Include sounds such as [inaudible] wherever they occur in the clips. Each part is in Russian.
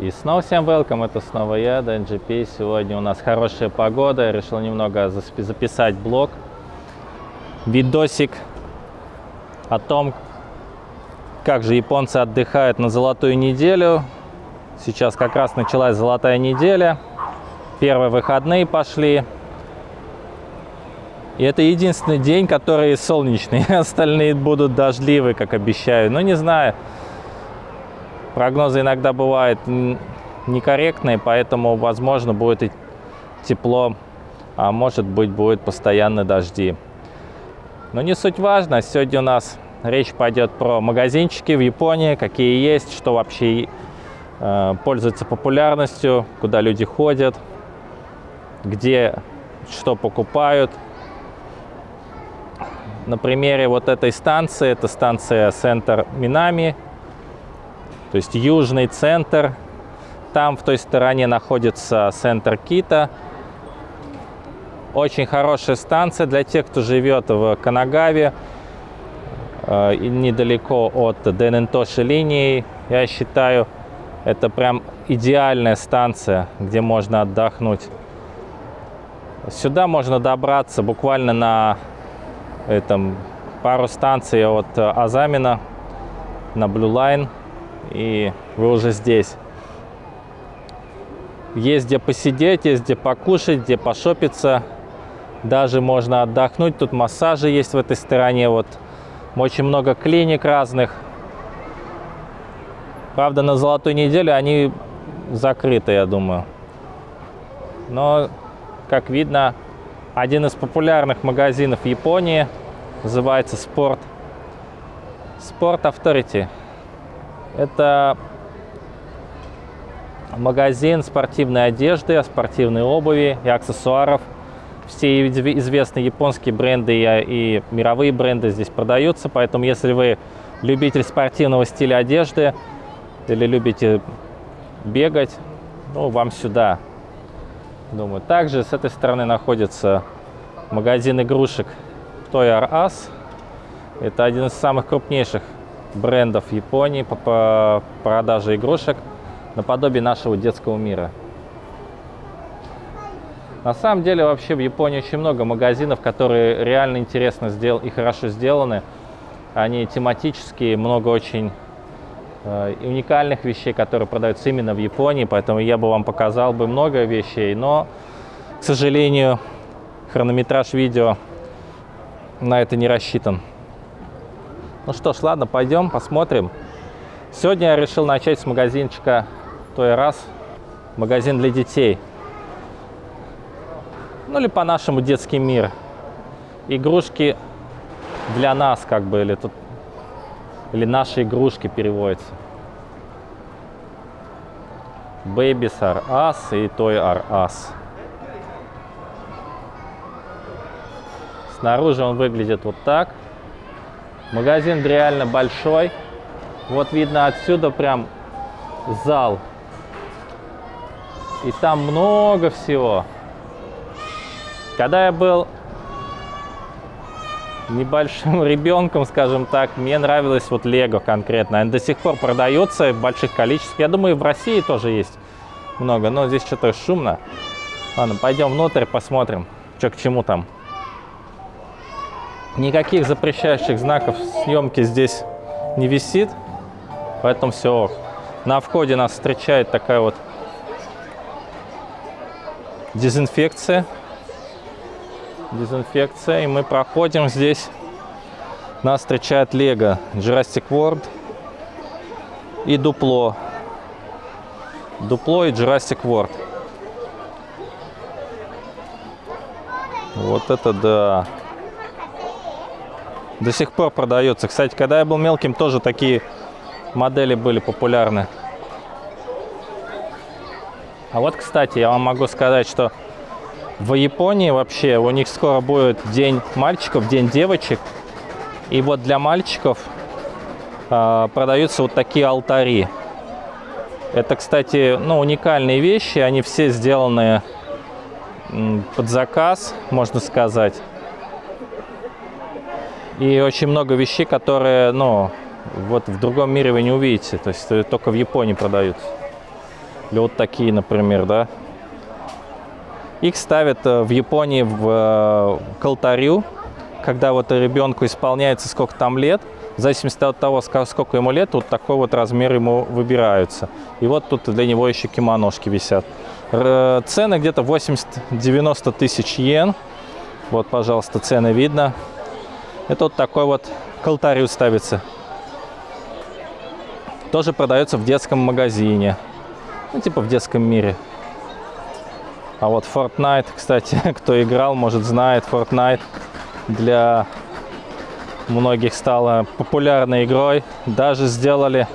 И снова всем welcome, это снова я, DNGP. Сегодня у нас хорошая погода, я решил немного записать блог, видосик о том, как же японцы отдыхают на золотую неделю. Сейчас как раз началась золотая неделя, первые выходные пошли. И это единственный день, который солнечный, [laughs] остальные будут дождливые, как обещаю. Но не знаю, Прогнозы иногда бывают некорректные, поэтому, возможно, будет и тепло, а может быть, будет постоянно дожди. Но не суть важно. Сегодня у нас речь пойдет про магазинчики в Японии, какие есть, что вообще э, пользуется популярностью, куда люди ходят, где что покупают. На примере вот этой станции, это станция центр Минами, то есть южный центр. Там в той стороне находится центр Кита. Очень хорошая станция для тех, кто живет в Канагаве, э, недалеко от Денентоши линии. Я считаю, это прям идеальная станция, где можно отдохнуть. Сюда можно добраться буквально на этом пару станций от Азамина на Blue Line и вы уже здесь. Есть где посидеть, есть где покушать, где пошопиться. Даже можно отдохнуть. Тут массажи есть в этой стороне. Вот очень много клиник разных. Правда, на золотую неделю они закрыты, я думаю. Но, как видно, один из популярных магазинов Японии называется Sport. Sport Authority. Это магазин спортивной одежды, спортивной обуви и аксессуаров. Все известные японские бренды и мировые бренды здесь продаются, поэтому если вы любитель спортивного стиля одежды или любите бегать, ну, вам сюда. Думаю, также с этой стороны находится магазин игрушек Toy R Us. Это один из самых крупнейших брендов Японии по продаже игрушек наподобие нашего детского мира. На самом деле вообще в Японии очень много магазинов, которые реально интересно сдел и хорошо сделаны. Они тематические, много очень э, уникальных вещей, которые продаются именно в Японии, поэтому я бы вам показал бы много вещей, но, к сожалению, хронометраж видео на это не рассчитан. Ну что ж, ладно, пойдем посмотрим. Сегодня я решил начать с магазинчика той раз. Магазин для детей. Ну или по-нашему детский мир. Игрушки для нас, как бы, или тут или наши игрушки переводятся. Babies are us и Toy are us. Снаружи он выглядит вот так. Магазин реально большой. Вот видно отсюда прям зал. И там много всего. Когда я был небольшим [laughs] ребенком, скажем так, мне нравилось вот Лего конкретно. Они до сих пор продаются в больших количествах. Я думаю, в России тоже есть много, но здесь что-то шумно. Ладно, пойдем внутрь, посмотрим, что к чему там. Никаких запрещающих знаков съемки здесь не висит, поэтому все На входе нас встречает такая вот дезинфекция. Дезинфекция. И мы проходим здесь. Нас встречает Лего, Jurassic World и Дупло. Дупло и Jurassic World. Вот это да до сих пор продается. Кстати, когда я был мелким, тоже такие модели были популярны. А вот, кстати, я вам могу сказать, что в Японии вообще у них скоро будет день мальчиков, день девочек. И вот для мальчиков э, продаются вот такие алтари. Это, кстати, ну, уникальные вещи. Они все сделаны под заказ, можно сказать. И очень много вещей, которые, ну, вот в другом мире вы не увидите. То есть только в Японии продаются. Или вот такие, например, да. Их ставят э, в Японии в, э, к алтарю, когда вот ребенку исполняется сколько там лет, в зависимости от того, сколько ему лет, вот такой вот размер ему выбираются. И вот тут для него еще кимоношки висят. Цены где-то 80-90 тысяч йен. Вот, пожалуйста, цены видно. Это вот такой вот к алтарю ставится. Тоже продается в детском магазине. Ну, типа в детском мире. А вот Fortnite, кстати, [laughs] кто играл, может знает, Fortnite для многих стала популярной игрой. Даже сделали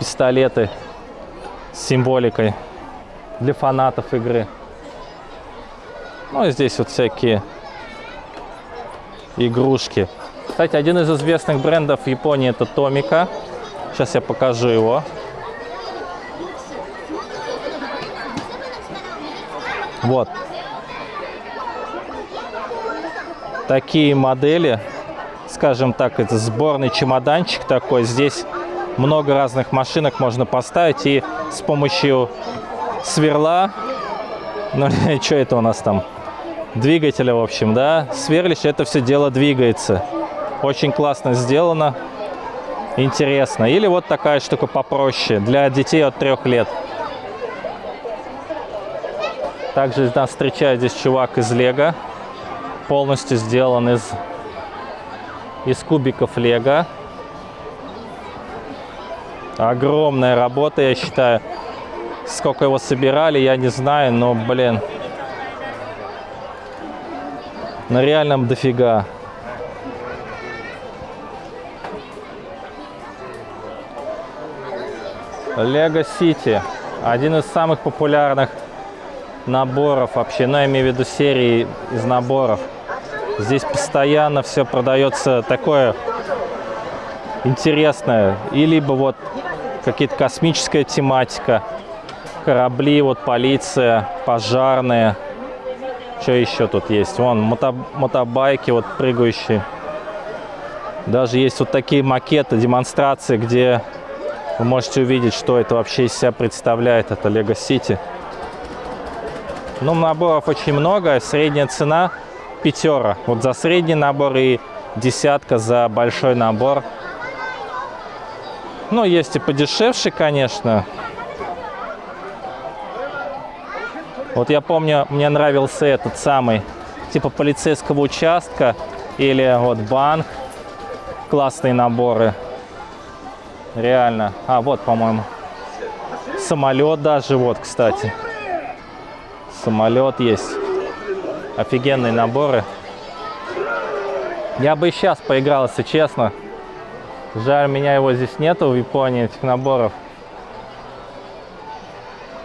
пистолеты с символикой для фанатов игры. Ну и здесь вот всякие игрушки. Кстати, один из известных брендов в Японии это Томика. Сейчас я покажу его. Вот. Такие модели, скажем так, это сборный чемоданчик такой. Здесь много разных машинок можно поставить и с помощью сверла, ну [laughs] что это у нас там, двигателя, в общем, да, сверлишь, это все дело двигается. Очень классно сделано, интересно. Или вот такая штука попроще, для детей от трех лет. Также нас встречает здесь чувак из Лего. Полностью сделан из, из кубиков Лего. Огромная работа, я считаю. Сколько его собирали, я не знаю, но, блин, на реальном дофига. Лего Сити. Один из самых популярных наборов вообще, ну, я имею в виду серии из наборов. Здесь постоянно все продается такое интересное. И либо вот какие-то космическая тематика, корабли, вот полиция, пожарные. Что еще тут есть? Вон мото мотобайки вот прыгающие. Даже есть вот такие макеты, демонстрации, где вы можете увидеть, что это вообще из себя представляет. Это Lego City. Ну, наборов очень много. Средняя цена пятера. Вот за средний набор и десятка за большой набор. Ну, есть и подешевше, конечно. Вот я помню, мне нравился этот самый, типа полицейского участка или вот банк. Классные наборы. Реально. А, вот, по-моему, самолет даже, вот, кстати самолет есть. Офигенные наборы. Я бы и сейчас поиграл, если честно. Жаль, меня его здесь нету в Японии, этих наборов.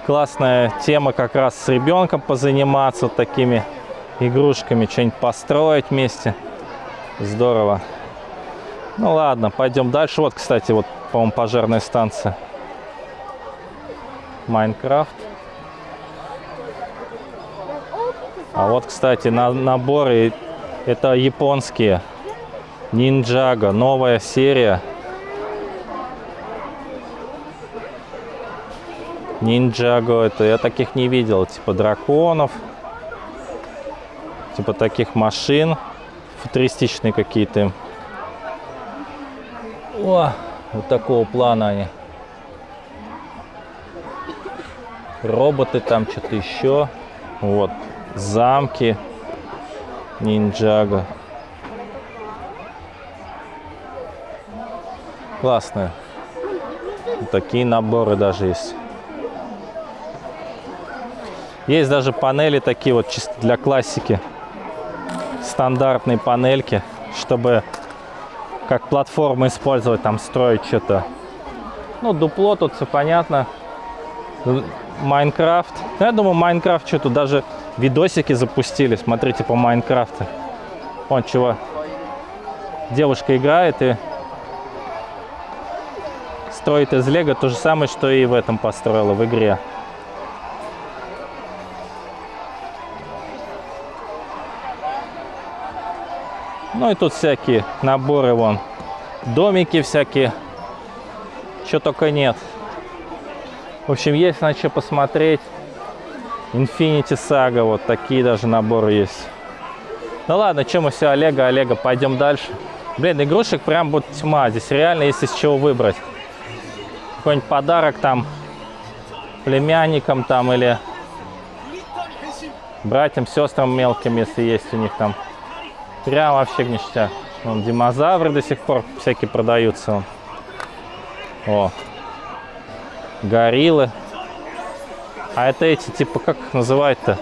Классная тема как раз с ребенком позаниматься вот такими игрушками, что-нибудь построить вместе. Здорово. Ну ладно, пойдем дальше. Вот, кстати, вот, по-моему, пожарная станция. Майнкрафт. А вот, кстати, на наборы это японские. Ниндзяго, новая серия. Ниндзяго, это я таких не видел. Типа драконов. Типа таких машин. Футуристичные какие-то. О, вот такого плана они. Роботы там, что-то еще. Вот, замки ниндзяго. Классные. Такие наборы даже есть. Есть даже панели такие вот чисто для классики. Стандартные панельки, чтобы как платформу использовать, там строить что-то. Ну, дупло тут все понятно. Майнкрафт. Ну, я думаю, Майнкрафт что-то даже видосики запустили. Смотрите по Майнкрафту. Вон чего. Девушка играет и строит из лего то же самое, что и в этом построила в игре. Ну и тут всякие наборы вон. Домики всякие. Что только нет. В общем, есть на что посмотреть. Infinity Saga, вот такие даже наборы есть. Ну ладно, чем мы все, Олега, Олега, пойдем дальше. Блин, игрушек прям вот тьма. Здесь реально есть из чего выбрать. Какой-нибудь подарок там племянникам там или братьям, сестрам мелким, если есть у них там. Прям вообще ништяк. Вон, динозавры до сих пор всякие продаются. О, гориллы. А это эти, типа, как их называют-то?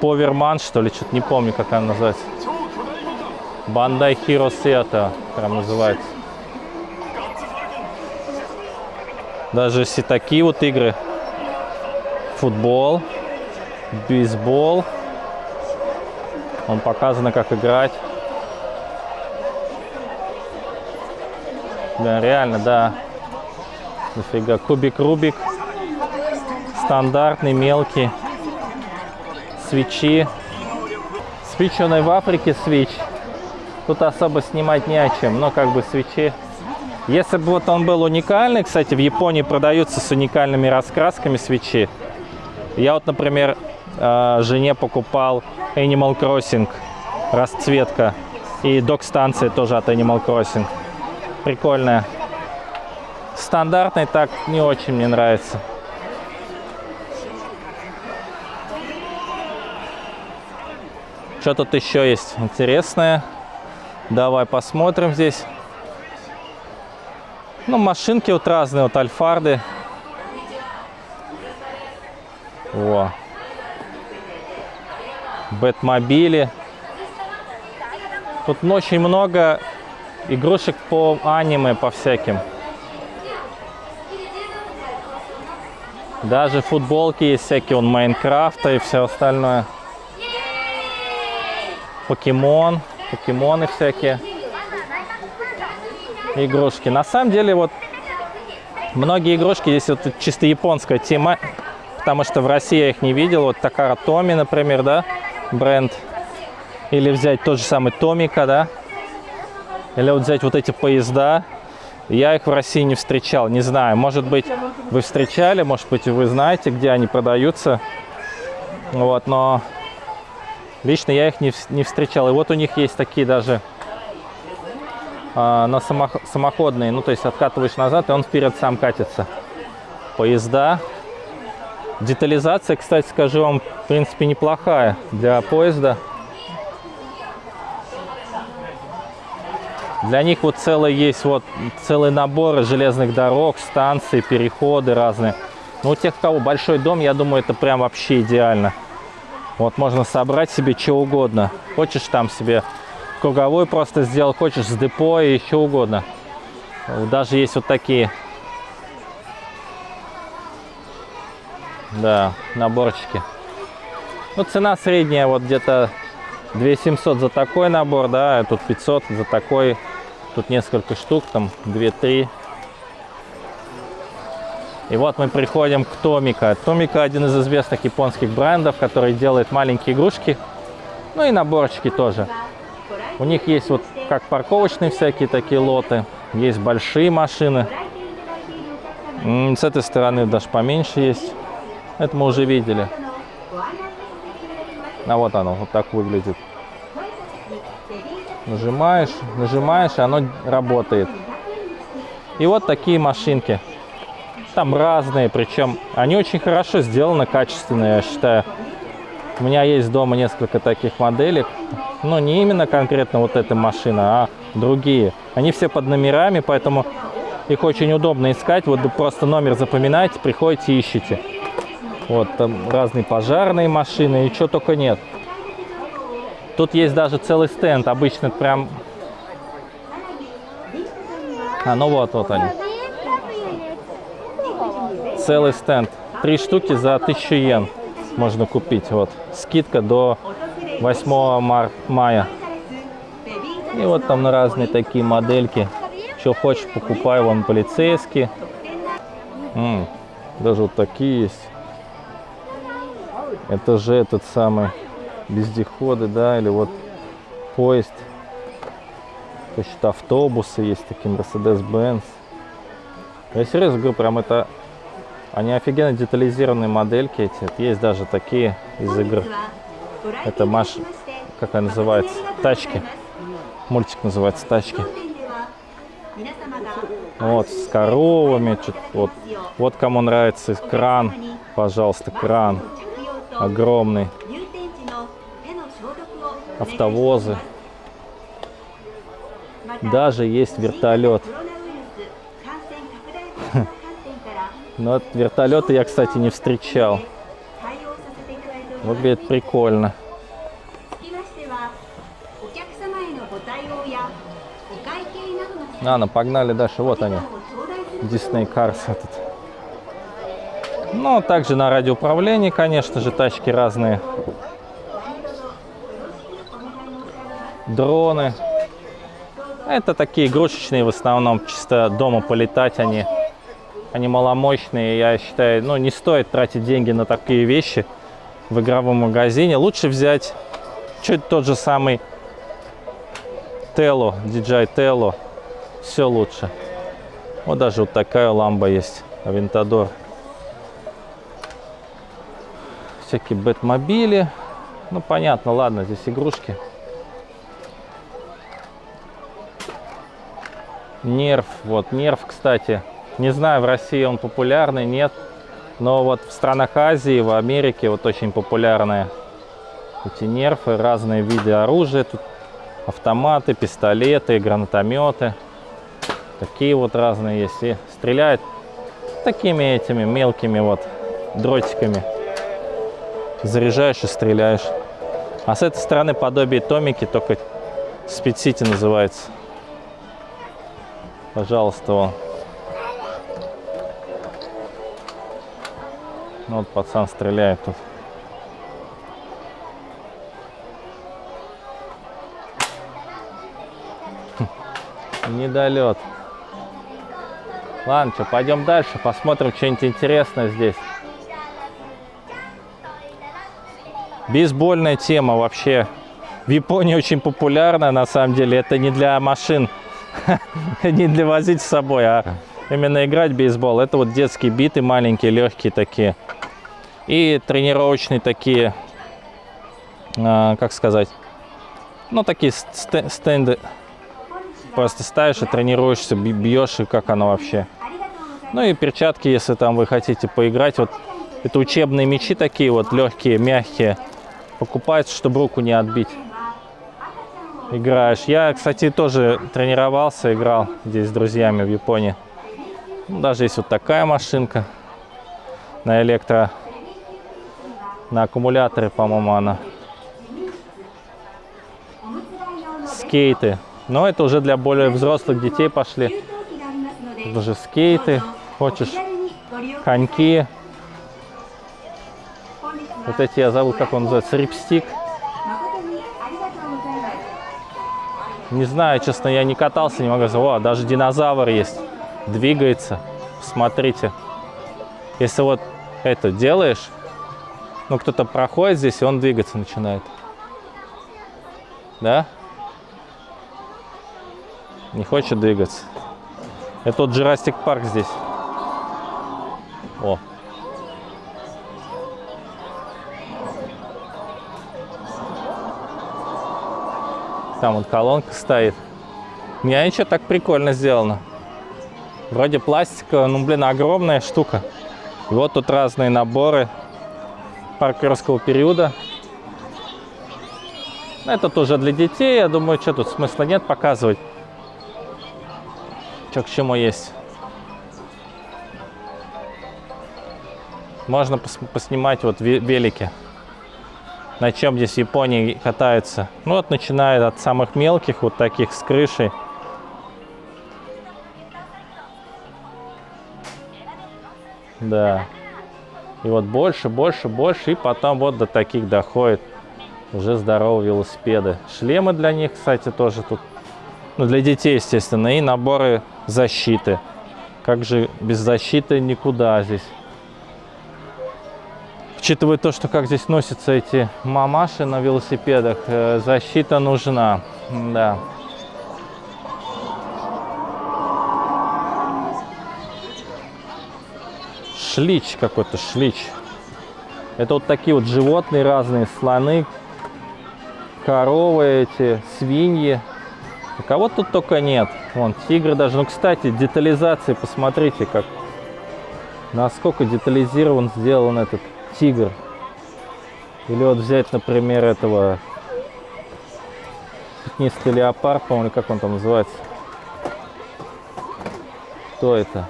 Поверман, что ли? Что-то не помню, как она называется. Бандай Heroes это прям называется. Даже если такие вот игры. Футбол, бейсбол. Он показано, как играть. Да, реально, да. Дофига. Кубик Рубик. Стандартный, мелкий. Свечи. Свеченый в Африке свеч. Тут особо снимать не о чем, но как бы свечи. Если бы вот он был уникальный, кстати, в Японии продаются с уникальными раскрасками свечи. Я вот, например, э, жене покупал Animal Crossing, расцветка. И док-станция тоже от Animal Crossing. Прикольная. Стандартный так не очень мне нравится. Что тут еще есть интересное? Давай посмотрим здесь. Ну, машинки вот разные, вот альфарды. О. Бэтмобили. Тут очень много игрушек по аниме, по всяким. Даже футболки есть всякие, он Майнкрафта и все остальное. Покемон, покемоны всякие. Игрушки. На самом деле, вот многие игрушки, здесь вот чисто японская тема, потому что в России я их не видел. Вот Такара Томи, например, да, бренд. Или взять тот же самый Томика, да. Или вот взять вот эти поезда. Я их в России не встречал, не знаю. Может быть, вы встречали, может быть, вы знаете, где они продаются. Вот, но лично я их не, не встречал. И вот у них есть такие даже а, на самох, самоходные. Ну, то есть откатываешь назад, и он вперед сам катится. Поезда. Детализация, кстати, скажу вам, в принципе, неплохая для поезда. Для них вот целый есть вот целый набор железных дорог, станций, переходы разные. Но у тех, у кого большой дом, я думаю, это прям вообще идеально. Вот можно собрать себе что угодно. Хочешь там себе круговой просто сделал, хочешь с депо и еще угодно. Даже есть вот такие. Да, наборчики. Ну, цена средняя вот где-то 2700 за такой набор, да, а тут 500 за такой Тут несколько штук, там 2-3. И вот мы приходим к Томика. Томика один из известных японских брендов, который делает маленькие игрушки. Ну и наборчики тоже. У них есть вот как парковочные всякие такие лоты. Есть большие машины. С этой стороны даже поменьше есть. Это мы уже видели. А вот оно, вот так выглядит. Нажимаешь, нажимаешь, и оно работает. И вот такие машинки. Там разные, причем они очень хорошо сделаны, качественные, я считаю. У меня есть дома несколько таких моделек. Но не именно конкретно вот эта машина, а другие. Они все под номерами, поэтому их очень удобно искать. Вот просто номер запоминаете, приходите, ищете. Вот там разные пожарные машины и что только нет. Тут есть даже целый стенд. Обычно прям... А, ну вот, вот они. Целый стенд. Три штуки за 1000 йен можно купить. Вот. Скидка до 8 мар мая. И вот там на разные такие модельки. Что хочешь, покупай. Вон полицейские. М -м, даже вот такие есть. Это же этот самый вездеходы, да, или вот поезд. То есть автобусы есть такие, Mercedes-Benz. Я серьезно говорю, прям это Они офигенно детализированные модельки эти. Есть даже такие из игр. Это Маш... Как она называется? Тачки. Мультик называется «Тачки». Вот, с коровами. Вот, вот кому нравится кран. Пожалуйста, кран. Огромный. Автовозы. Даже есть вертолет. [laughs] Но вертолеты я, кстати, не встречал. Выглядит прикольно. Ладно, погнали дальше. Вот они. Disney Cars этот. Ну, также на радиоуправлении, конечно же, тачки разные. Дроны. Это такие игрушечные в основном, чисто дома полетать они. Они маломощные, я считаю, ну, не стоит тратить деньги на такие вещи в игровом магазине. Лучше взять чуть тот же самый Тело, DJI Tello. Все лучше. Вот даже вот такая ламба есть, Авентадор. Всякие бэтмобили. Ну, понятно, ладно, здесь игрушки. Нерв, вот нерв, кстати. Не знаю, в России он популярный, нет. Но вот в странах Азии, в Америке вот очень популярные эти нерфы, разные виды оружия. Тут автоматы, пистолеты, гранатометы. Такие вот разные есть. И стреляют такими этими мелкими вот дротиками. Заряжаешь и стреляешь. А с этой стороны подобие Томики, только City называется. Пожалуйста, вон. Ну, вот пацан стреляет тут. Недолет. Ладно, что, пойдем дальше, посмотрим что-нибудь интересное здесь. Бейсбольная тема вообще в Японии очень популярна, на самом деле. Это не для машин, [laughs] не для возить с собой, а именно играть в бейсбол. Это вот детские биты маленькие, легкие такие. И тренировочные такие, а, как сказать, ну такие стенды Просто ставишь и тренируешься, бьешь, и как оно вообще. Ну и перчатки, если там вы хотите поиграть. Вот это учебные мячи такие вот, легкие, мягкие. Покупаются, чтобы руку не отбить. Играешь. Я, кстати, тоже тренировался, играл здесь с друзьями в Японии. Ну, даже есть вот такая машинка на электро, на аккумуляторе, по-моему, она. Скейты. Но это уже для более взрослых детей пошли. Уже скейты, хочешь коньки. Вот эти я забыл, как он называется, рипстик. Не знаю, честно, я не катался, не могу сказать. О, даже динозавр есть, двигается. Смотрите. Если вот это делаешь, ну кто-то проходит здесь, и он двигаться начинает. Да? Не хочет двигаться. Это тот Jurassic Парк здесь. О. Там вот колонка стоит. Не, ничего так прикольно сделано. Вроде пластика, ну, блин, огромная штука. И вот тут разные наборы паркерского периода. Это тоже для детей, я думаю, что тут смысла нет показывать что к чему есть. Можно пос поснимать вот велики. На чем здесь в Японии катаются. Ну вот начиная от самых мелких, вот таких с крышей. Да. И вот больше, больше, больше. И потом вот до таких доходит уже здоровые велосипеды. Шлемы для них, кстати, тоже тут. Ну, для детей, естественно. И наборы защиты. Как же без защиты никуда здесь. Учитывая то, что как здесь носятся эти мамаши на велосипедах, э, защита нужна. Да. шлич какой-то, шлич. Это вот такие вот животные разные, слоны, коровы эти, свиньи. Кого тут только нет. Вон, тигры даже. Ну, кстати, детализация, посмотрите, как насколько детализирован сделан этот тигр. Или вот взять, например, этого пятнистый леопард, по-моему, как он там называется. Кто это?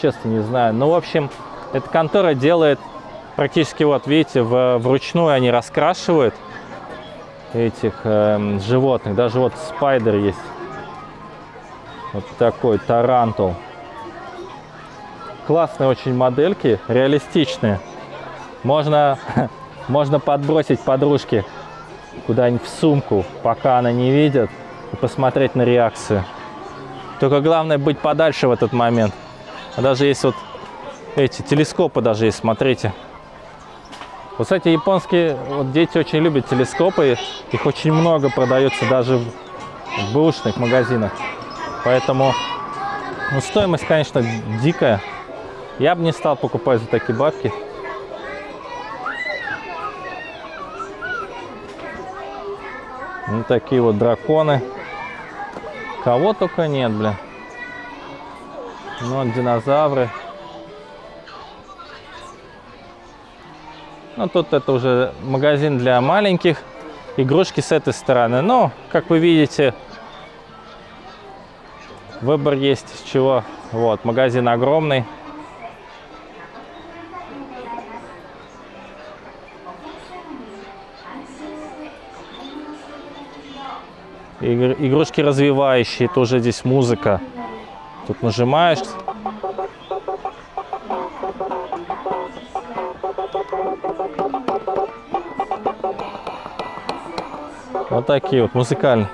Честно не знаю. Ну, в общем, эта контора делает практически, вот видите, в, вручную они раскрашивают этих э, животных. Даже вот spider есть. Вот такой тарантул. Классные очень модельки, реалистичные. Можно, [laughs] можно подбросить подружке куда-нибудь в сумку, пока она не видит, и посмотреть на реакцию. Только главное быть подальше в этот момент. Даже есть вот эти телескопы даже есть, смотрите. Вот, кстати, японские вот дети очень любят телескопы. Их очень много продается даже в, в бэушных магазинах. Поэтому ну, стоимость, конечно, дикая. Я бы не стал покупать за такие бабки. Ну, такие вот драконы. Кого только нет, бля. Ну, вот динозавры. Ну, тут это уже магазин для маленьких. Игрушки с этой стороны. Но, как вы видите, выбор есть с чего. Вот, магазин огромный. Игрушки развивающие, тоже здесь музыка. Тут нажимаешь. Вот такие вот музыкальные.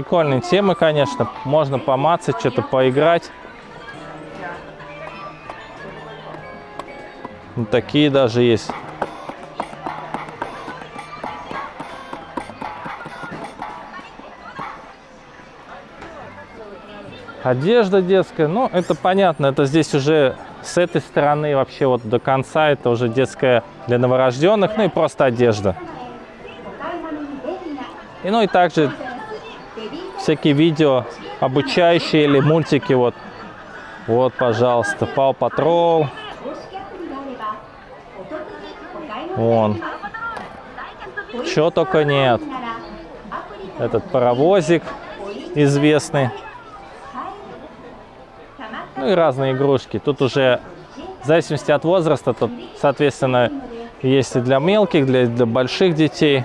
Прикольные темы, конечно. Можно помацать, что-то поиграть. Такие даже есть. Одежда детская, ну это понятно, это здесь уже с этой стороны вообще вот до конца это уже детская для новорожденных, ну и просто одежда. И ну и также всякие видео обучающие или мультики. Вот, вот пожалуйста, Пау Патрол. Вон. Чего только нет. Этот паровозик известный. Ну и разные игрушки. Тут уже в зависимости от возраста, тут, соответственно, есть и для мелких, для, для больших детей.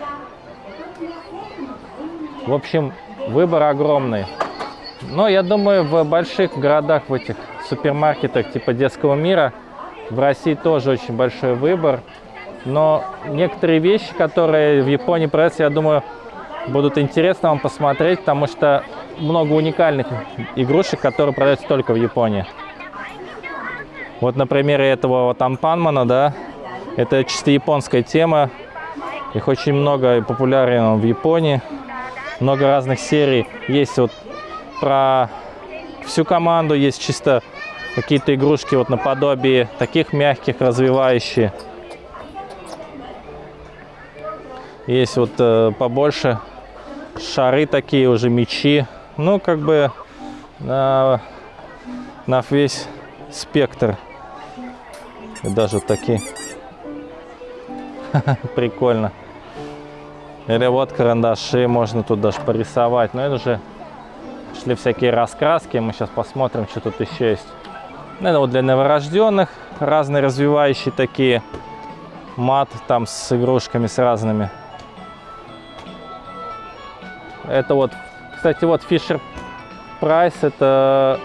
В общем, Выбор огромный. Но я думаю, в больших городах, в этих супермаркетах типа детского мира, в России тоже очень большой выбор. Но некоторые вещи, которые в Японии продаются, я думаю, будут интересно вам посмотреть, потому что много уникальных игрушек, которые продаются только в Японии. Вот на примере этого вот Ампанмана, да, это чисто японская тема. Их очень много и популярен в Японии много разных серий. Есть вот про всю команду, есть чисто какие-то игрушки вот наподобие таких мягких, развивающие. Есть вот э, побольше шары такие уже, мечи. Ну, как бы на, на весь спектр. И даже вот такие. [laughs] Прикольно. Или вот карандаши можно тут даже порисовать. Но это уже шли всякие раскраски. Мы сейчас посмотрим, что тут еще есть. Это вот для новорожденных разные развивающие такие. Мат там с игрушками с разными. Это вот, кстати, вот Fisher Price. Это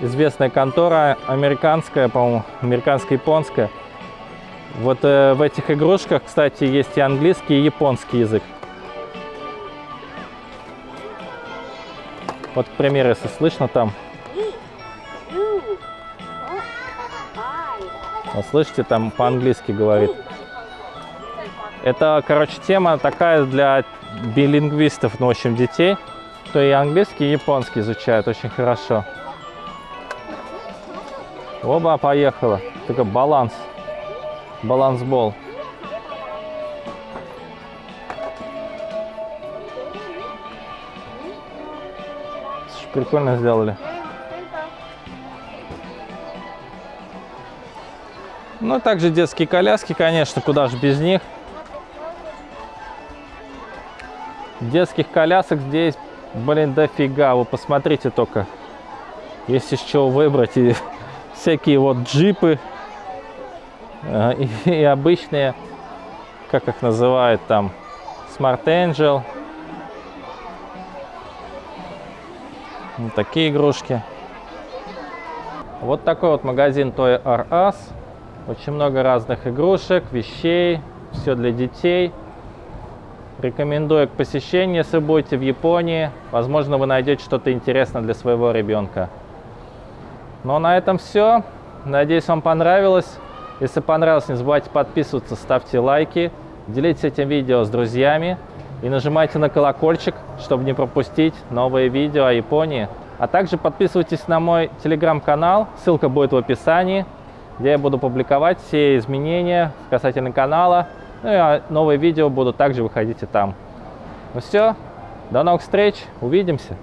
известная контора американская, по-моему, американско-японская. Вот э, в этих игрушках, кстати, есть и английский, и японский язык. Вот, к примеру, если слышно там, вот слышите, там по-английски говорит. Это, короче, тема такая для билингвистов, ну, в общем, детей, кто и английский, и японский изучают очень хорошо. Оба, поехала. Только баланс. Балансбол. Прикольно сделали. Ну, также детские коляски, конечно, куда же без них. Детских колясок здесь, блин, дофига. Вы посмотрите только. Есть из чего выбрать. И [laughs] всякие вот джипы. И, [laughs] и обычные, как их называют там, Smart Angel. Вот такие игрушки. Вот такой вот магазин Toy R Us. Очень много разных игрушек, вещей, все для детей. Рекомендую к посещению, если будете в Японии. Возможно, вы найдете что-то интересное для своего ребенка. Ну а на этом все. Надеюсь, вам понравилось. Если понравилось, не забывайте подписываться, ставьте лайки, делитесь этим видео с друзьями и нажимайте на колокольчик, чтобы не пропустить новые видео о Японии. А также подписывайтесь на мой телеграм-канал, ссылка будет в описании, где я буду публиковать все изменения касательно канала. Ну и а, новые видео будут также выходить и там. Ну все, до новых встреч, увидимся!